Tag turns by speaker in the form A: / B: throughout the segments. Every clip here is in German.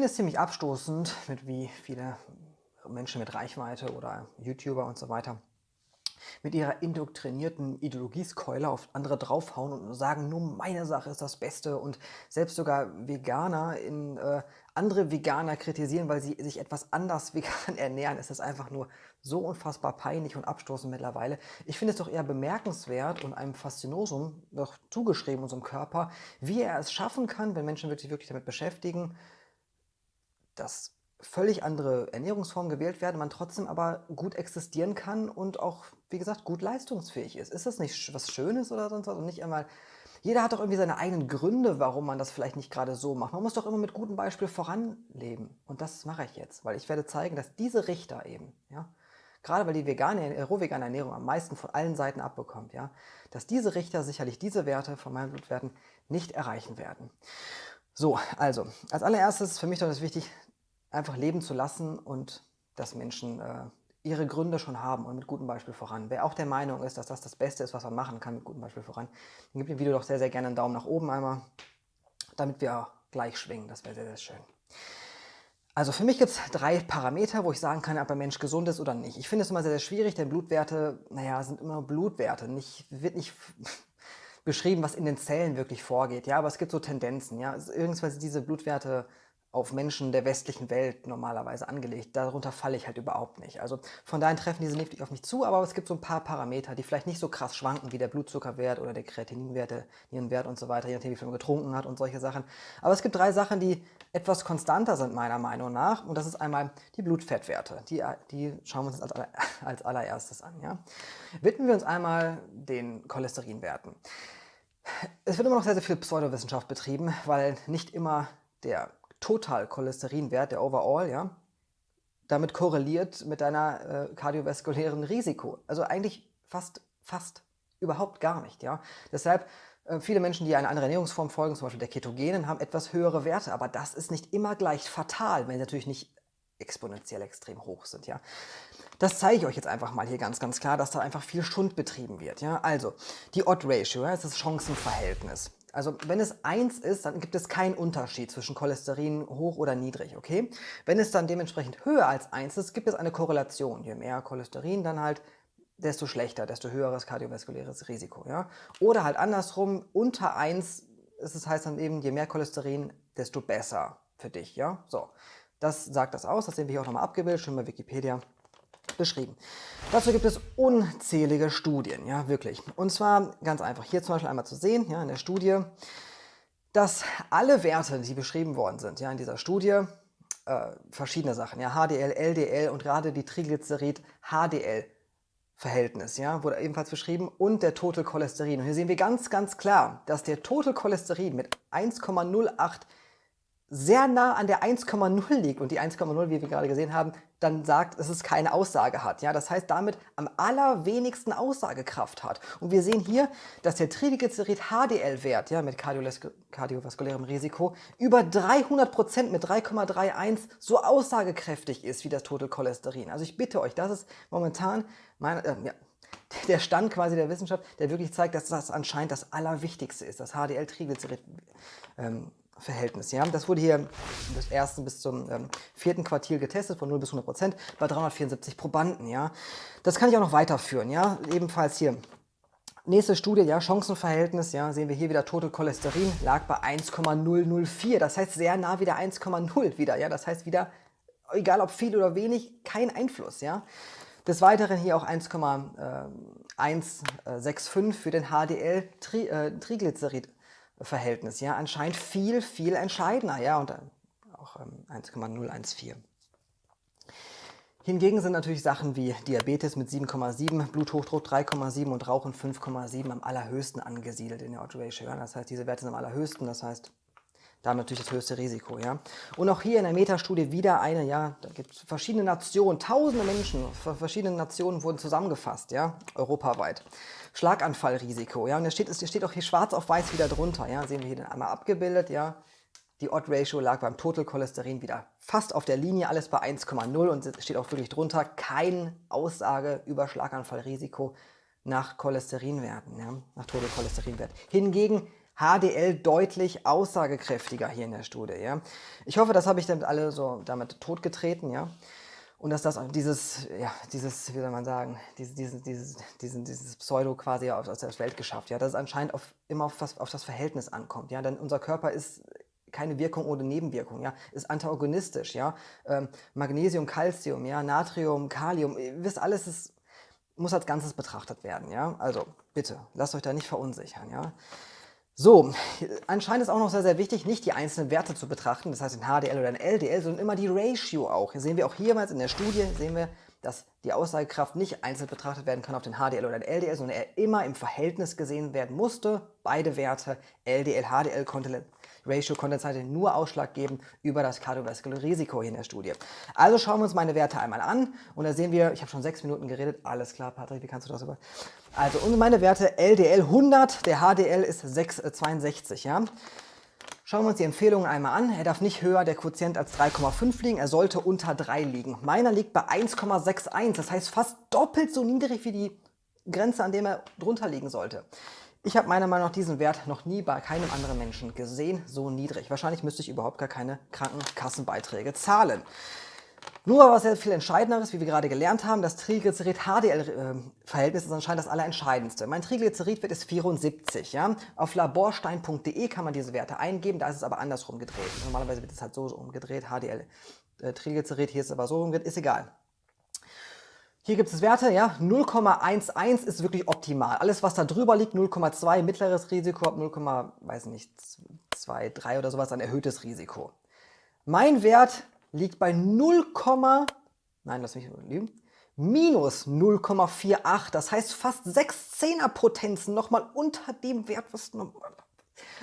A: finde es ziemlich abstoßend, mit wie viele Menschen mit Reichweite oder YouTuber und so weiter mit ihrer indoktrinierten Ideologieskeule auf andere draufhauen und sagen, nur meine Sache ist das Beste und selbst sogar Veganer in äh, andere Veganer kritisieren, weil sie sich etwas anders vegan ernähren, ist das einfach nur so unfassbar peinlich und abstoßend mittlerweile. Ich finde es doch eher bemerkenswert und einem Faszinosum doch zugeschrieben, unserem Körper, wie er es schaffen kann, wenn Menschen wirklich, wirklich damit beschäftigen, dass völlig andere Ernährungsformen gewählt werden, man trotzdem aber gut existieren kann und auch, wie gesagt, gut leistungsfähig ist. Ist das nicht was Schönes oder sonst was? Und nicht einmal, jeder hat doch irgendwie seine eigenen Gründe, warum man das vielleicht nicht gerade so macht. Man muss doch immer mit gutem Beispiel voranleben. Und das mache ich jetzt, weil ich werde zeigen, dass diese Richter eben, ja, gerade weil die vegane, äh, rohvegane Ernährung am meisten von allen Seiten abbekommt, ja, dass diese Richter sicherlich diese Werte von meinen Blutwerten nicht erreichen werden. So, also, als allererstes ist für mich doch das wichtig, einfach leben zu lassen und dass Menschen äh, ihre Gründe schon haben und mit gutem Beispiel voran. Wer auch der Meinung ist, dass das das Beste ist, was man machen kann, mit gutem Beispiel voran, dann gibt dem Video doch sehr, sehr gerne einen Daumen nach oben einmal, damit wir gleich schwingen. Das wäre sehr, sehr schön. Also für mich gibt es drei Parameter, wo ich sagen kann, ob ein Mensch gesund ist oder nicht. Ich finde es immer sehr, sehr schwierig, denn Blutwerte, naja, sind immer Blutwerte. Nicht, wird nicht beschrieben, was in den Zellen wirklich vorgeht. Ja, aber es gibt so Tendenzen. Ja, irgendwas diese Blutwerte auf Menschen der westlichen Welt normalerweise angelegt. Darunter falle ich halt überhaupt nicht. Also von daher treffen diese nicht auf mich zu, aber es gibt so ein paar Parameter, die vielleicht nicht so krass schwanken wie der Blutzuckerwert oder der Kreatininwert, der Nierenwert und so weiter, je nachdem wie viel man getrunken hat und solche Sachen. Aber es gibt drei Sachen, die etwas konstanter sind meiner Meinung nach und das ist einmal die Blutfettwerte. Die, die schauen wir uns als, aller, als allererstes an. Ja? Widmen wir uns einmal den Cholesterinwerten. Es wird immer noch sehr, sehr viel Pseudowissenschaft betrieben, weil nicht immer der Totalcholesterinwert, der Overall, ja, damit korreliert mit deiner äh, kardiovaskulären Risiko. Also eigentlich fast, fast überhaupt gar nicht. Ja. Deshalb äh, viele Menschen, die einer anderen Ernährungsform folgen, zum Beispiel der Ketogenen, haben etwas höhere Werte, aber das ist nicht immer gleich fatal, wenn sie natürlich nicht exponentiell extrem hoch sind. Ja. Das zeige ich euch jetzt einfach mal hier ganz, ganz klar, dass da einfach viel Schund betrieben wird. Ja. Also, die Odd-Ratio, ja, ist das Chancenverhältnis. Also wenn es 1 ist, dann gibt es keinen Unterschied zwischen Cholesterin hoch oder niedrig, okay? Wenn es dann dementsprechend höher als 1 ist, gibt es eine Korrelation. Je mehr Cholesterin, dann halt desto schlechter, desto höheres kardiovaskuläres Risiko, ja? Oder halt andersrum, unter 1 ist es heißt dann eben, je mehr Cholesterin, desto besser für dich, ja? So, das sagt das aus, das sehen wir hier auch nochmal abgebildet, schon bei Wikipedia beschrieben. Dazu gibt es unzählige Studien, ja wirklich. Und zwar ganz einfach, hier zum Beispiel einmal zu sehen, ja in der Studie, dass alle Werte, die beschrieben worden sind, ja in dieser Studie, äh, verschiedene Sachen, ja HDL, LDL und gerade die Triglycerid-HDL Verhältnis, ja, wurde ebenfalls beschrieben und der Total Cholesterin. Und hier sehen wir ganz, ganz klar, dass der Total Cholesterin mit 1,08 sehr nah an der 1,0 liegt und die 1,0, wie wir gerade gesehen haben, dann sagt, dass es keine Aussage hat. Ja, das heißt, damit am allerwenigsten Aussagekraft hat. Und wir sehen hier, dass der Triglycerid-HDL-Wert ja, mit kardiovaskulärem Risiko über 300 Prozent mit 3,31 so aussagekräftig ist wie das Total Cholesterin. Also ich bitte euch, das ist momentan meine, äh, ja, der Stand quasi der Wissenschaft, der wirklich zeigt, dass das anscheinend das Allerwichtigste ist, das HDL-Triglycerid. Ähm, Verhältnis. Ja? Das wurde hier des ersten bis zum ähm, vierten Quartil getestet, von 0 bis 100 Prozent, bei 374 Probanden. Ja? Das kann ich auch noch weiterführen. Ja? Ebenfalls hier. Nächste Studie, ja, Chancenverhältnis, ja, sehen wir hier wieder Total Cholesterin, lag bei 1,004. Das heißt sehr nah wieder 1,0 wieder. Ja? Das heißt wieder, egal ob viel oder wenig, kein Einfluss. Ja? Des Weiteren hier auch 1,165 für den HDL-Triglycerid. Verhältnis. Ja, anscheinend viel, viel entscheidender. Ja, und auch ähm, 1,014. Hingegen sind natürlich Sachen wie Diabetes mit 7,7, Bluthochdruck 3,7 und Rauchen 5,7 am allerhöchsten angesiedelt in der Odd Ratio. Das heißt, diese Werte sind am allerhöchsten, das heißt, da natürlich das höchste Risiko. Ja? Und auch hier in der Metastudie wieder eine, ja, da gibt es verschiedene Nationen, tausende Menschen, verschiedene Nationen wurden zusammengefasst, ja, europaweit. Schlaganfallrisiko. Ja, und es steht, steht auch hier schwarz auf weiß wieder drunter. Ja, sehen wir hier dann einmal abgebildet. Ja, die Odd Ratio lag beim Total Cholesterin wieder fast auf der Linie, alles bei 1,0 und es steht auch wirklich drunter, keine Aussage über Schlaganfallrisiko nach Cholesterinwerten, ja, nach Total Cholesterinwert. Hingegen HDL deutlich aussagekräftiger hier in der Studie. Ja. Ich hoffe, das habe ich damit alle so damit totgetreten. Ja. Und dass das dieses, ja, dieses, wie soll man sagen, dieses, dieses, dieses, dieses, dieses Pseudo quasi aus der Welt geschafft. Ja, dass es anscheinend auf, immer auf das, auf das Verhältnis ankommt. Ja, denn unser Körper ist keine Wirkung ohne Nebenwirkung, ja, ist antagonistisch, ja, ähm, Magnesium, Calcium, ja, Natrium, Kalium, ihr wisst alles, ist, muss als Ganzes betrachtet werden, ja, also bitte, lasst euch da nicht verunsichern, ja. So, anscheinend ist auch noch sehr, sehr wichtig, nicht die einzelnen Werte zu betrachten, das heißt in HDL oder in LDL, sondern immer die Ratio auch. Hier sehen wir auch hiermals in der Studie, sehen wir, dass die Aussagekraft nicht einzeln betrachtet werden kann auf den HDL oder den LDL, sondern er immer im Verhältnis gesehen werden musste. Beide Werte, LDL, HDL, konnte Ratio Condensate nur Ausschlag geben über das kardiovaskuläre Risiko hier in der Studie. Also schauen wir uns meine Werte einmal an und da sehen wir, ich habe schon sechs Minuten geredet, alles klar Patrick, wie kannst du das über... Also und meine Werte LDL 100, der HDL ist 6, äh, 62, ja. Schauen wir uns die Empfehlungen einmal an. Er darf nicht höher der Quotient als 3,5 liegen, er sollte unter 3 liegen. Meiner liegt bei 1,61, das heißt fast doppelt so niedrig wie die Grenze, an dem er drunter liegen sollte. Ich habe meiner Meinung nach diesen Wert noch nie bei keinem anderen Menschen gesehen, so niedrig. Wahrscheinlich müsste ich überhaupt gar keine Krankenkassenbeiträge zahlen. Nur was sehr viel entscheidenderes, wie wir gerade gelernt haben, das Triglycerid-HDL-Verhältnis ist anscheinend das allerentscheidendste. Mein Triglyceridwert ist 74. Ja? Auf laborstein.de kann man diese Werte eingeben, da ist es aber andersrum gedreht. Normalerweise wird es halt so umgedreht, HDL, äh, hier ist es aber so umgedreht, ist egal. Hier gibt es Werte, ja, 0,11 ist wirklich optimal. Alles, was da drüber liegt, 0,2 mittleres Risiko, ab 0, weiß nicht, 2, 3 oder sowas, ein erhöhtes Risiko. Mein Wert liegt bei 0, nein, lass mich lügen, minus 0,48. Das heißt fast 6 Zehnerpotenzen nochmal unter dem Wert, was normal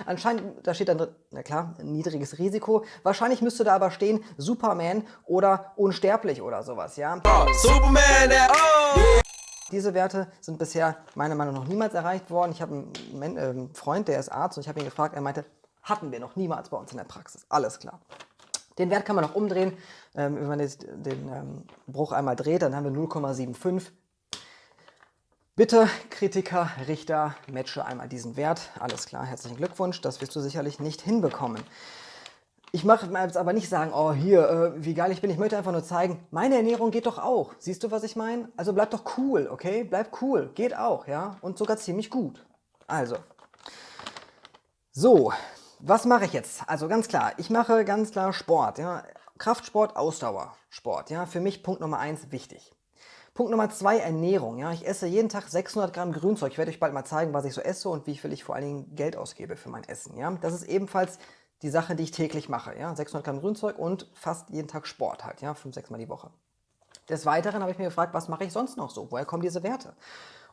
A: Anscheinend, da steht dann, na klar, niedriges Risiko. Wahrscheinlich müsste da aber stehen Superman oder unsterblich oder sowas, ja. Oh, Superman, oh. Diese Werte sind bisher meiner Meinung nach noch niemals erreicht worden. Ich habe einen, äh, einen Freund, der ist Arzt und ich habe ihn gefragt, er meinte, hatten wir noch niemals bei uns in der Praxis. Alles klar. Den Wert kann man noch umdrehen. Ähm, wenn man den ähm, Bruch einmal dreht, dann haben wir 0,75. Bitte, Kritiker, Richter, matche einmal diesen Wert. Alles klar, herzlichen Glückwunsch, das wirst du sicherlich nicht hinbekommen. Ich mache jetzt aber nicht sagen, oh hier, äh, wie geil ich bin. Ich möchte einfach nur zeigen, meine Ernährung geht doch auch. Siehst du, was ich meine? Also bleib doch cool, okay? Bleib cool, geht auch, ja? Und sogar ziemlich gut. Also, so, was mache ich jetzt? Also ganz klar, ich mache ganz klar Sport, ja? Kraftsport, Ausdauersport, ja? Für mich Punkt Nummer eins wichtig. Punkt Nummer zwei, Ernährung. Ja, ich esse jeden Tag 600 Gramm Grünzeug. Ich werde euch bald mal zeigen, was ich so esse und wie viel ich vor allen Dingen Geld ausgebe für mein Essen. Ja, das ist ebenfalls die Sache, die ich täglich mache. Ja, 600 Gramm Grünzeug und fast jeden Tag Sport halt. Ja, fünf, sechs Mal die Woche. Des Weiteren habe ich mir gefragt, was mache ich sonst noch so? Woher kommen diese Werte?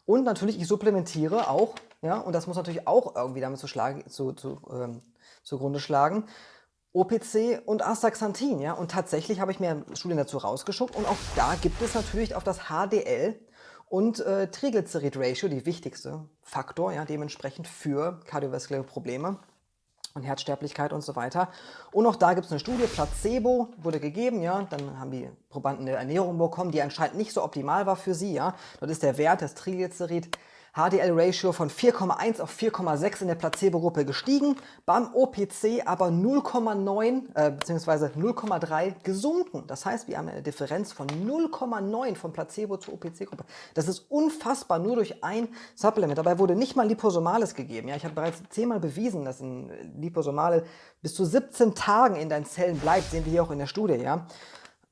A: Und natürlich, ich supplementiere auch, ja, und das muss natürlich auch irgendwie damit zu schlagen, zu, zu, ähm, zugrunde schlagen. OPC und Astaxanthin. Ja? Und tatsächlich habe ich mir Studien dazu rausgeschuckt und auch da gibt es natürlich auf das HDL und äh, Triglycerid-Ratio, die wichtigste Faktor, ja, dementsprechend für kardiovaskuläre Probleme und Herzsterblichkeit und so weiter. Und auch da gibt es eine Studie, Placebo wurde gegeben, ja, dann haben die Probanden eine Ernährung bekommen, die anscheinend nicht so optimal war für sie, ja. Dort ist der Wert des Triglycerid HDL-Ratio von 4,1 auf 4,6 in der Placebo-Gruppe gestiegen, beim OPC aber 0,9 äh, bzw. 0,3 gesunken. Das heißt, wir haben eine Differenz von 0,9 von Placebo zur OPC-Gruppe. Das ist unfassbar, nur durch ein Supplement. Dabei wurde nicht mal Liposomales gegeben. Ja, ich habe bereits zehnmal bewiesen, dass ein Liposomale bis zu 17 Tagen in deinen Zellen bleibt, sehen wir hier auch in der Studie. Ja.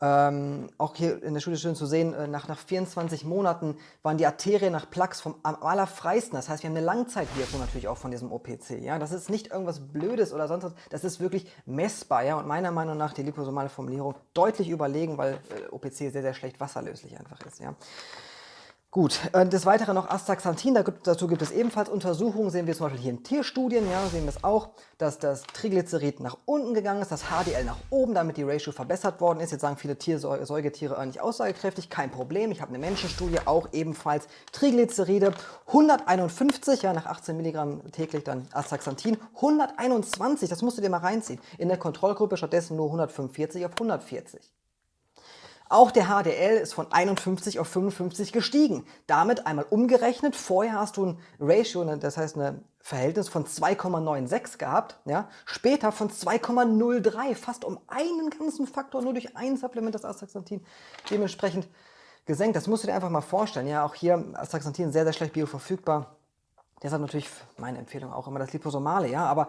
A: Ähm, auch hier in der Studie schön zu sehen, äh, nach, nach 24 Monaten waren die Arterien nach Plaques vom am allerfreisten. Das heißt, wir haben eine Langzeitwirkung natürlich auch von diesem OPC. Ja? Das ist nicht irgendwas Blödes oder sonst was, das ist wirklich messbar. Ja? Und meiner Meinung nach die liposomale Formulierung deutlich überlegen, weil äh, OPC sehr, sehr schlecht wasserlöslich einfach ist. Ja? Gut, äh, des Weiteren noch Astaxanthin, dazu gibt es ebenfalls Untersuchungen, sehen wir zum Beispiel hier in Tierstudien, ja, sehen wir es auch, dass das Triglycerid nach unten gegangen ist, das HDL nach oben, damit die Ratio verbessert worden ist. Jetzt sagen viele Tier, Säugetiere äh, nicht aussagekräftig, kein Problem. Ich habe eine Menschenstudie, auch ebenfalls Triglyceride, 151, ja, nach 18 Milligramm täglich dann Astaxanthin, 121, das musst du dir mal reinziehen. In der Kontrollgruppe stattdessen nur 145 auf 140. Auch der HDL ist von 51 auf 55 gestiegen. Damit einmal umgerechnet, vorher hast du ein Ratio, ne, das heißt ein Verhältnis von 2,96 gehabt, ja, später von 2,03, fast um einen ganzen Faktor nur durch ein Supplement, das Astaxanthin, dementsprechend gesenkt. Das musst du dir einfach mal vorstellen. Ja, auch hier Astaxanthin sehr, sehr schlecht bioverfügbar. Deshalb natürlich meine Empfehlung auch immer das Liposomale, ja, aber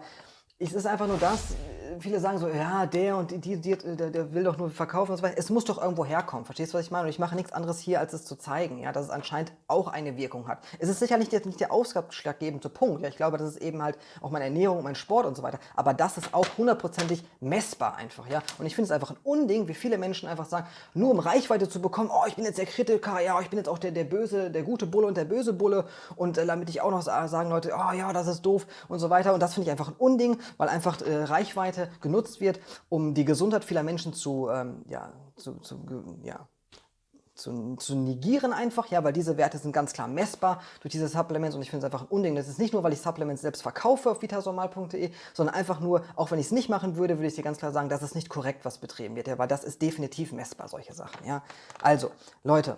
A: es ist einfach nur das, viele sagen so, ja, der und die, die, der, der, will doch nur verkaufen und so weiter. Es muss doch irgendwo herkommen. Verstehst du, was ich meine? Und ich mache nichts anderes hier, als es zu zeigen, ja, dass es anscheinend auch eine Wirkung hat. Es ist sicherlich nicht, nicht der ausschlaggebende Punkt. Ja, ich glaube, das ist eben halt auch meine Ernährung, mein Sport und so weiter. Aber das ist auch hundertprozentig messbar einfach, ja. Und ich finde es einfach ein Unding, wie viele Menschen einfach sagen, nur um Reichweite zu bekommen, oh, ich bin jetzt der Kritiker, ja, ich bin jetzt auch der, der böse, der gute Bulle und der böse Bulle und äh, damit ich auch noch sagen, Leute, oh ja, das ist doof und so weiter. Und das finde ich einfach ein Unding, weil einfach äh, Reichweite genutzt wird, um die Gesundheit vieler Menschen zu, ähm, ja, zu, zu, ja, zu, zu, negieren einfach, ja, weil diese Werte sind ganz klar messbar durch diese Supplements und ich finde es einfach ein Unding. Das ist nicht nur, weil ich Supplements selbst verkaufe auf vitasomal.de, sondern einfach nur, auch wenn ich es nicht machen würde, würde ich dir ganz klar sagen, das ist nicht korrekt, was betrieben wird, ja, weil das ist definitiv messbar, solche Sachen, ja. Also, Leute,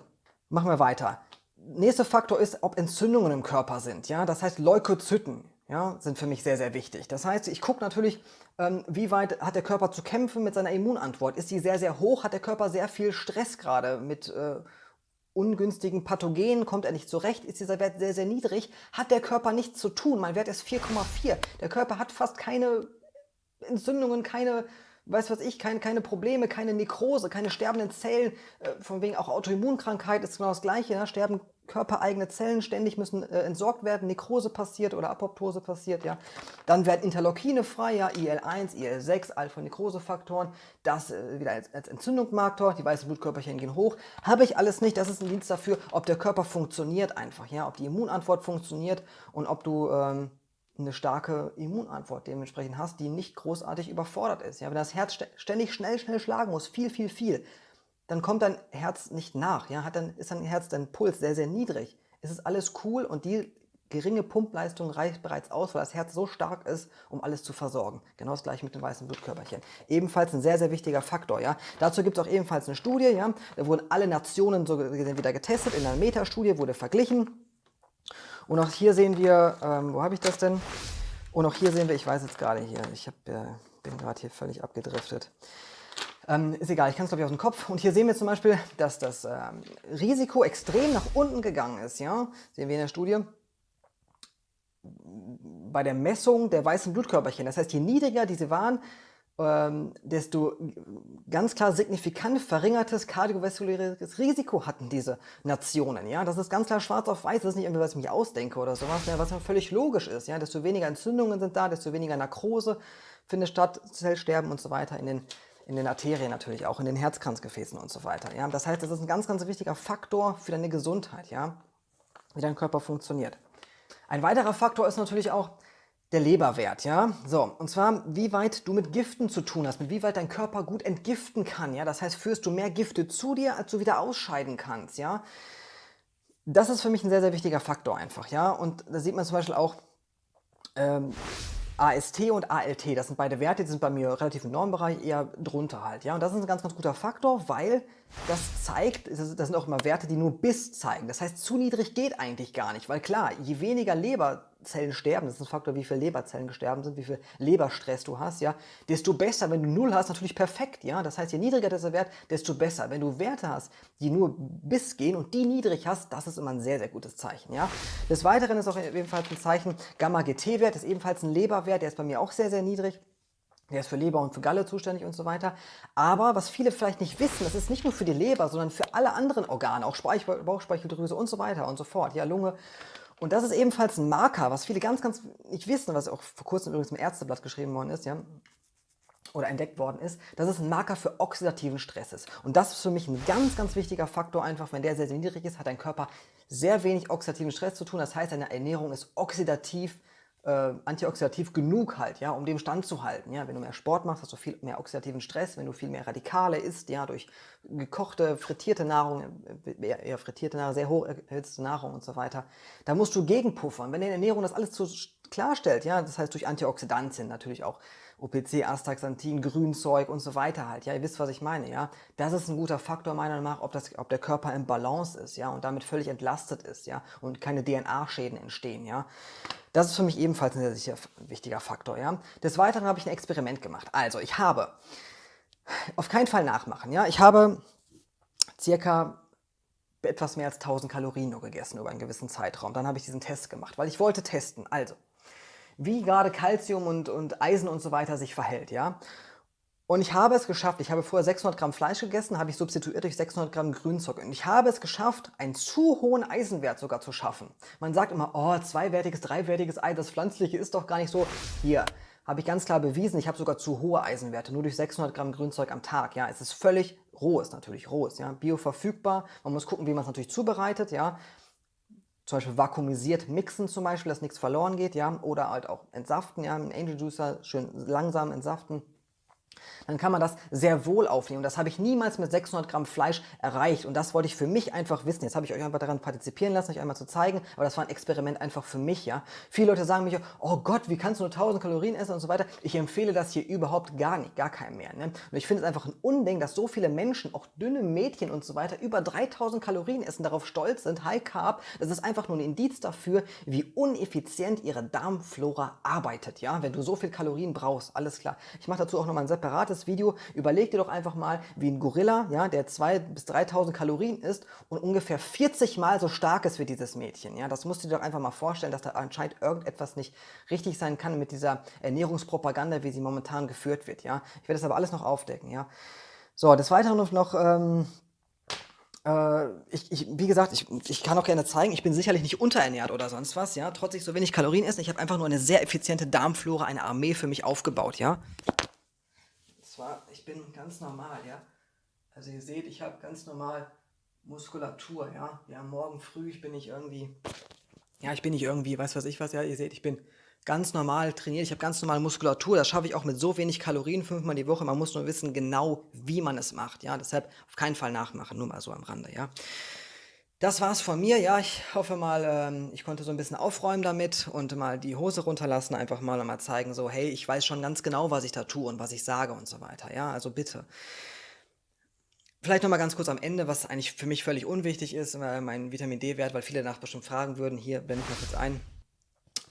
A: machen wir weiter. Nächster Faktor ist, ob Entzündungen im Körper sind, ja, das heißt Leukozyten ja, sind für mich sehr, sehr wichtig. Das heißt, ich gucke natürlich, ähm, wie weit hat der Körper zu kämpfen mit seiner Immunantwort. Ist die sehr, sehr hoch? Hat der Körper sehr viel Stress gerade mit äh, ungünstigen Pathogenen? Kommt er nicht zurecht? Ist dieser Wert sehr, sehr niedrig? Hat der Körper nichts zu tun? Mein Wert ist 4,4. Der Körper hat fast keine Entzündungen, keine weiß was ich, keine, keine Probleme, keine Nekrose, keine sterbenden Zellen, äh, von wegen auch Autoimmunkrankheit ist genau das gleiche, ja, sterben körpereigene Zellen ständig müssen äh, entsorgt werden, Nekrose passiert oder Apoptose passiert, ja. Dann werden Interleukine frei, ja, IL-1, IL-6, Alpha-Nekrose-Faktoren, das äh, wieder als, als Entzündungsmarktor, die weißen Blutkörperchen gehen hoch. Habe ich alles nicht, das ist ein Dienst dafür, ob der Körper funktioniert einfach, ja, ob die Immunantwort funktioniert und ob du ähm, eine starke Immunantwort dementsprechend hast, die nicht großartig überfordert ist. Ja, wenn das Herz ständig schnell, schnell schlagen muss, viel, viel, viel, dann kommt dein Herz nicht nach. Ja, hat dann, ist dein Herz, dein Puls sehr, sehr niedrig. Es ist alles cool und die geringe Pumpleistung reicht bereits aus, weil das Herz so stark ist, um alles zu versorgen. Genau das gleiche mit den weißen Blutkörperchen. Ebenfalls ein sehr, sehr wichtiger Faktor. Ja? Dazu gibt es auch ebenfalls eine Studie. Ja? Da wurden alle Nationen so wieder getestet. In einer Metastudie wurde verglichen. Und auch hier sehen wir, ähm, wo habe ich das denn? Und auch hier sehen wir, ich weiß jetzt gerade hier, ich hab, äh, bin gerade hier völlig abgedriftet. Ähm, ist egal, ich kann es glaube ich aus dem Kopf. Und hier sehen wir zum Beispiel, dass das ähm, Risiko extrem nach unten gegangen ist. Ja? Sehen wir in der Studie. Bei der Messung der weißen Blutkörperchen. Das heißt, je niedriger diese waren, ähm, desto ganz klar signifikant verringertes kardiovaskuläres Risiko hatten diese Nationen. Ja? Das ist ganz klar schwarz auf weiß, das ist nicht irgendwie, was ich mich ausdenke oder sowas, was ja völlig logisch ist. Ja? Desto weniger Entzündungen sind da, desto weniger Narkose findet statt, Zellsterben und so weiter in den, in den Arterien natürlich auch, in den Herzkranzgefäßen und so weiter. Ja? Das heißt, das ist ein ganz, ganz wichtiger Faktor für deine Gesundheit, ja? wie dein Körper funktioniert. Ein weiterer Faktor ist natürlich auch, der Leberwert, ja. So, und zwar, wie weit du mit Giften zu tun hast, mit wie weit dein Körper gut entgiften kann, ja. Das heißt, führst du mehr Gifte zu dir, als du wieder ausscheiden kannst, ja. Das ist für mich ein sehr, sehr wichtiger Faktor einfach, ja. Und da sieht man zum Beispiel auch, ähm, AST und ALT, das sind beide Werte, die sind bei mir relativ im Normbereich, eher drunter halt. Ja? Und das ist ein ganz, ganz guter Faktor, weil das zeigt, das sind auch immer Werte, die nur bis zeigen. Das heißt, zu niedrig geht eigentlich gar nicht, weil klar, je weniger Leberzellen sterben, das ist ein Faktor, wie viele Leberzellen gestorben sind, wie viel Leberstress du hast, ja, desto besser. Wenn du null hast, natürlich perfekt, ja. Das heißt, je niedriger dieser Wert, desto besser. Wenn du Werte hast, die nur bis gehen und die niedrig hast, das ist immer ein sehr, sehr gutes Zeichen, ja. Des Weiteren ist auch ebenfalls ein Zeichen, Gamma-GT-Wert ist ebenfalls ein Leberwert, der ist bei mir auch sehr, sehr niedrig. Der ist für Leber und für Galle zuständig und so weiter. Aber was viele vielleicht nicht wissen, das ist nicht nur für die Leber, sondern für alle anderen Organe, auch Speichel, Bauchspeicheldrüse und so weiter und so fort, ja, Lunge. Und das ist ebenfalls ein Marker, was viele ganz, ganz nicht wissen, was auch vor kurzem übrigens im Ärzteblatt geschrieben worden ist, ja, oder entdeckt worden ist, dass es ein Marker für oxidativen Stress ist. Und das ist für mich ein ganz, ganz wichtiger Faktor einfach, wenn der sehr, sehr niedrig ist, hat dein Körper sehr wenig oxidativen Stress zu tun. Das heißt, deine Ernährung ist oxidativ äh, antioxidativ genug halt, ja, um dem standzuhalten. Ja. Wenn du mehr Sport machst, hast du viel mehr oxidativen Stress, wenn du viel mehr Radikale isst, ja, durch gekochte, frittierte Nahrung, äh, eher frittierte Nahrung, sehr hoch erhitzte Nahrung und so weiter, da musst du gegenpuffern. Wenn deine Ernährung das alles zu klarstellt, ja, das heißt durch Antioxidantien natürlich auch OPC, Astaxanthin, Grünzeug und so weiter halt. Ja, ihr wisst, was ich meine, ja. Das ist ein guter Faktor meiner Meinung nach, ob, das, ob der Körper im Balance ist, ja, und damit völlig entlastet ist, ja, und keine DNA-Schäden entstehen, ja. Das ist für mich ebenfalls ein sehr, wichtiger Faktor, ja. Des Weiteren habe ich ein Experiment gemacht. Also, ich habe, auf keinen Fall nachmachen, ja, ich habe circa etwas mehr als 1000 Kalorien nur gegessen über einen gewissen Zeitraum. Dann habe ich diesen Test gemacht, weil ich wollte testen. Also, wie gerade Kalzium und, und Eisen und so weiter sich verhält, ja. Und ich habe es geschafft, ich habe vorher 600 Gramm Fleisch gegessen, habe ich substituiert durch 600 Gramm Grünzeug. Und ich habe es geschafft, einen zu hohen Eisenwert sogar zu schaffen. Man sagt immer, oh, zweiwertiges, dreiwertiges Ei, das pflanzliche ist doch gar nicht so. Hier, habe ich ganz klar bewiesen, ich habe sogar zu hohe Eisenwerte, nur durch 600 Gramm Grünzeug am Tag. Ja, es ist völlig roh, ist natürlich roh, ist ja, bioverfügbar. Man muss gucken, wie man es natürlich zubereitet, ja. Zum Beispiel vakuumisiert mixen zum Beispiel, dass nichts verloren geht, ja. Oder halt auch entsaften, ja, im Angel Juicer schön langsam entsaften dann kann man das sehr wohl aufnehmen. Das habe ich niemals mit 600 Gramm Fleisch erreicht und das wollte ich für mich einfach wissen. Jetzt habe ich euch einfach daran partizipieren lassen, euch einmal zu zeigen, aber das war ein Experiment einfach für mich. ja. Viele Leute sagen mich, oh Gott, wie kannst du nur 1000 Kalorien essen und so weiter. Ich empfehle das hier überhaupt gar nicht, gar keinem mehr. Ne? Und ich finde es einfach ein Unding, dass so viele Menschen, auch dünne Mädchen und so weiter, über 3000 Kalorien essen, darauf stolz sind, High Carb. Das ist einfach nur ein Indiz dafür, wie uneffizient ihre Darmflora arbeitet. Ja, Wenn du so viel Kalorien brauchst, alles klar. Ich mache dazu auch nochmal ein separates Video. Überleg dir doch einfach mal, wie ein Gorilla, ja, der 2.000 bis 3.000 Kalorien isst und ungefähr 40 Mal so stark ist wie dieses Mädchen. Ja, das musst du dir doch einfach mal vorstellen, dass da anscheinend irgendetwas nicht richtig sein kann mit dieser Ernährungspropaganda, wie sie momentan geführt wird. Ja, ich werde das aber alles noch aufdecken. Ja, so des Weiteren noch ähm, äh, ich, ich, wie gesagt, ich, ich kann auch gerne zeigen, ich bin sicherlich nicht unterernährt oder sonst was, ja, trotz ich so wenig Kalorien esse. Ich habe einfach nur eine sehr effiziente Darmflora, eine Armee für mich aufgebaut, ja zwar, ich bin ganz normal, ja. Also ihr seht, ich habe ganz normal Muskulatur, ja. Ja, morgen früh, ich bin nicht irgendwie, ja, ich bin nicht irgendwie, weiß was ich was, ja, ihr seht, ich bin ganz normal trainiert, ich habe ganz normale Muskulatur, das schaffe ich auch mit so wenig Kalorien, fünfmal die Woche, man muss nur wissen genau, wie man es macht, ja, deshalb auf keinen Fall nachmachen, nur mal so am Rande, ja. Das war's von mir. Ja, ich hoffe mal, ähm, ich konnte so ein bisschen aufräumen damit und mal die Hose runterlassen, einfach mal mal zeigen, so, hey, ich weiß schon ganz genau, was ich da tue und was ich sage und so weiter. Ja, also bitte. Vielleicht noch mal ganz kurz am Ende, was eigentlich für mich völlig unwichtig ist, äh, mein Vitamin D-Wert, weil viele danach bestimmt fragen würden. Hier blende ich mal kurz ein.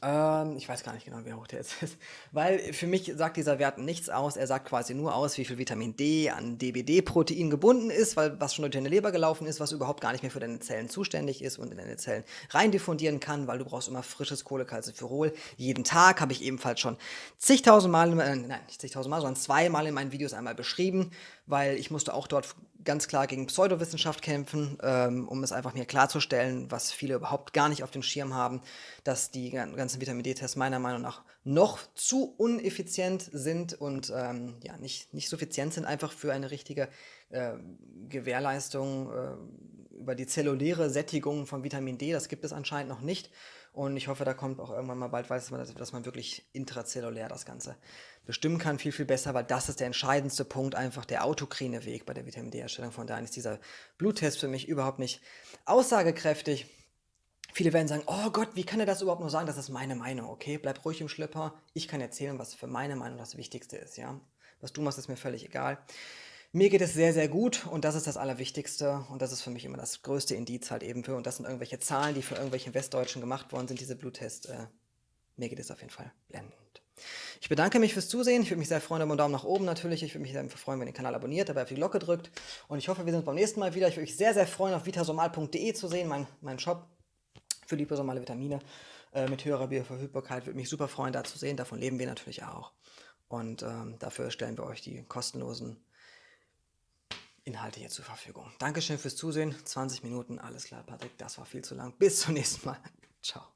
A: Ähm, ich weiß gar nicht genau, wie hoch der jetzt ist. Weil für mich sagt dieser Wert nichts aus. Er sagt quasi nur aus, wie viel Vitamin D an DBD-Protein gebunden ist, weil was schon durch deine Leber gelaufen ist, was überhaupt gar nicht mehr für deine Zellen zuständig ist und in deine Zellen rein diffundieren kann, weil du brauchst immer frisches Kohlecalciferol. Jeden Tag habe ich ebenfalls schon zigtausend Mal, äh, nein, nicht zigtausend Mal, sondern zweimal in meinen Videos einmal beschrieben, weil ich musste auch dort ganz klar gegen Pseudowissenschaft kämpfen, ähm, um es einfach mir klarzustellen, was viele überhaupt gar nicht auf dem Schirm haben, dass die ganzen Vitamin D-Tests meiner Meinung nach noch zu uneffizient sind und ähm, ja, nicht, nicht suffizient sind einfach für eine richtige äh, Gewährleistung äh, über die zelluläre Sättigung von Vitamin D. Das gibt es anscheinend noch nicht. Und ich hoffe, da kommt auch irgendwann mal bald, dass man, dass man wirklich intrazellulär das Ganze bestimmen kann, viel, viel besser, weil das ist der entscheidendste Punkt, einfach der autokrine Weg bei der Vitamin D-Herstellung. Von daher ist dieser Bluttest für mich überhaupt nicht aussagekräftig. Viele werden sagen, oh Gott, wie kann er das überhaupt nur sagen? Das ist meine Meinung, okay? Bleib ruhig im Schlipper. Ich kann erzählen, was für meine Meinung das Wichtigste ist, ja? Was du machst, ist mir völlig egal. Mir geht es sehr, sehr gut und das ist das Allerwichtigste und das ist für mich immer das größte Indiz halt eben für und das sind irgendwelche Zahlen, die für irgendwelche Westdeutschen gemacht worden sind, diese Bluttests. Äh, mir geht es auf jeden Fall blendend. Ich bedanke mich fürs Zusehen. Ich würde mich sehr freuen über einen Daumen nach oben natürlich. Ich würde mich sehr freuen, wenn ihr den Kanal abonniert, dabei auf die Glocke drückt. Und ich hoffe, wir sehen uns beim nächsten Mal wieder. Ich würde mich sehr, sehr freuen, auf vitasomal.de zu sehen, mein, mein Shop für liposomale Vitamine äh, mit höherer Bioverfügbarkeit. Würde mich super freuen, da zu sehen. Davon leben wir natürlich auch. Und ähm, dafür stellen wir euch die kostenlosen Inhalte hier zur Verfügung. Dankeschön fürs Zusehen. 20 Minuten, alles klar, Patrick, das war viel zu lang. Bis zum nächsten Mal. Ciao.